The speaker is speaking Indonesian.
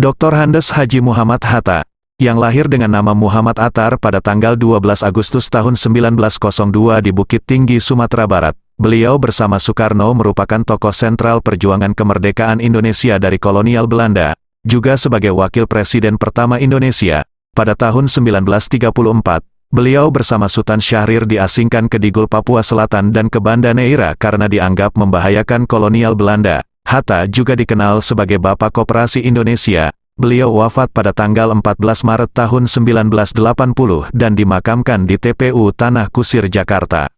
Dr. Handes Haji Muhammad Hatta, yang lahir dengan nama Muhammad Atar pada tanggal 12 Agustus tahun 1902 di Bukit Tinggi, Sumatera Barat. Beliau bersama Soekarno merupakan tokoh sentral perjuangan kemerdekaan Indonesia dari kolonial Belanda, juga sebagai wakil presiden pertama Indonesia. Pada tahun 1934, beliau bersama Sultan Syahrir diasingkan ke Digul Papua Selatan dan ke Banda Neira karena dianggap membahayakan kolonial Belanda. Hatta juga dikenal sebagai Bapak Koperasi Indonesia. Beliau wafat pada tanggal 14 Maret tahun 1980 dan dimakamkan di TPU Tanah Kusir, Jakarta.